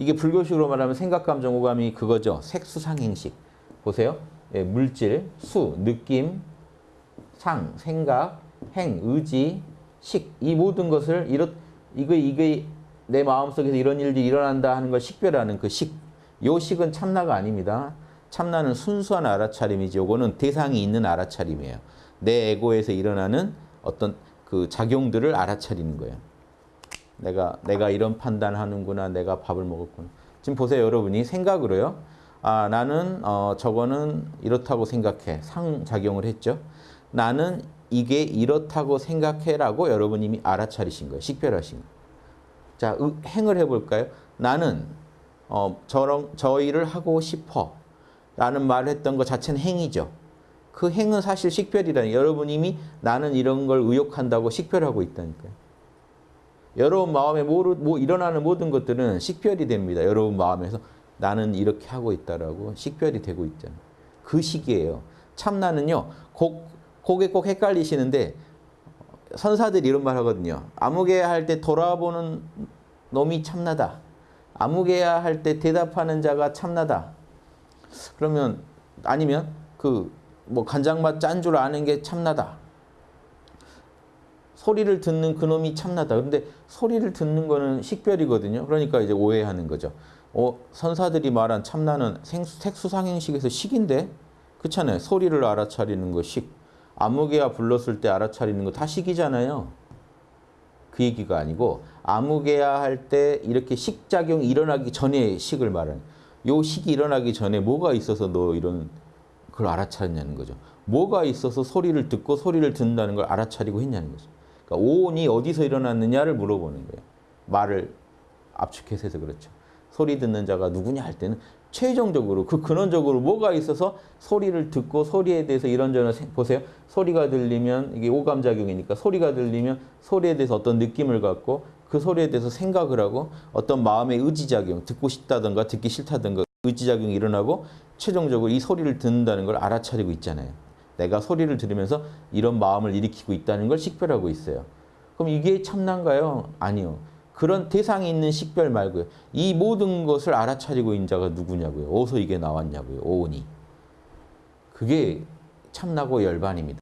이게 불교식으로 말하면 생각, 감정, 오감이 그거죠. 색수상행식. 보세요. 예, 물질, 수, 느낌, 상, 생각, 행, 의지, 식. 이 모든 것을 이렇 이거 이게 내 마음속에서 이런 일들이 일어난다 하는 걸 식별하는 그 식. 요 식은 참나가 아닙니다. 참나는 순수한 알아차림이지 요거는 대상이 있는 알아차림이에요. 내 에고에서 일어나는 어떤 그 작용들을 알아차리는 거예요. 내가 내가 이런 판단하는구나. 내가 밥을 먹었구나. 지금 보세요, 여러분이 생각으로요. 아, 나는 어, 저거는 이렇다고 생각해. 상작용을 했죠. 나는 이게 이렇다고 생각해라고 여러분 이미 알아차리신 거예요. 식별하신 거예요. 자, 의- 행을 해볼까요? 나는 어, 저런 저 일을 하고 싶어 라는 말을 했던 것 자체는 행이죠. 그 행은 사실 식별이라니 여러분 이미 나는 이런 걸 의욕한다고 식별하고 있다니까요. 여러분 마음에 모르, 뭐 일어나는 모든 것들은 식별이 됩니다. 여러분 마음에서 나는 이렇게 하고 있다라고 식별이 되고 있잖아요. 그 시기예요. 참나는요. 곡, 곡에 꼭 헷갈리시는데 선사들이 이런 말 하거든요. 아무개야 할 때 돌아보는 놈이 참나다. 아무개야 할 때 대답하는 자가 참나다. 그러면 아니면 그 뭐 간장맛 짠 줄 아는 게 참나다. 소리를 듣는 그놈이 참나다. 근데 소리를 듣는 거는 식별이거든요. 그러니까 이제 오해하는 거죠. 어, 선사들이 말한 참나는 생, 색수상행식에서 식인데? 그렇잖아요. 소리를 알아차리는 거 식. 아무개야 불렀을 때 알아차리는 거 다 식이잖아요. 그 얘기가 아니고 아무개야 할 때 이렇게 식작용이 일어나기 전에 식을 말하는 요 식이 일어나기 전에 뭐가 있어서 너 이런 그걸 알아차렸냐는 거죠. 뭐가 있어서 소리를 듣고 소리를 듣는다는 걸 알아차리고 했냐는 거죠. 그러니까 오온이 어디서 일어났느냐를 물어보는 거예요. 말을 압축해서 해서 그렇죠. 소리 듣는 자가 누구냐 할 때는 최종적으로 그 근원적으로 뭐가 있어서 소리를 듣고 소리에 대해서 이런저런 생- 보세요. 소리가 들리면 이게 오감작용이니까 소리가 들리면 소리에 대해서 어떤 느낌을 갖고 그 소리에 대해서 생각을 하고 어떤 마음의 의지작용 듣고 싶다든가 듣기 싫다든가 의지작용이 일어나고 최종적으로 이 소리를 듣는다는 걸 알아차리고 있잖아요. 내가 소리를 들으면서 이런 마음을 일으키고 있다는 걸 식별하고 있어요. 그럼 이게 참난가요? 아니요. 그런 대상이 있는 식별 말고요. 이 모든 것을 알아차리고 있는 자가 누구냐고요. 어디서 이게 나왔냐고요. 오온이. 그게 참나고 열반입니다.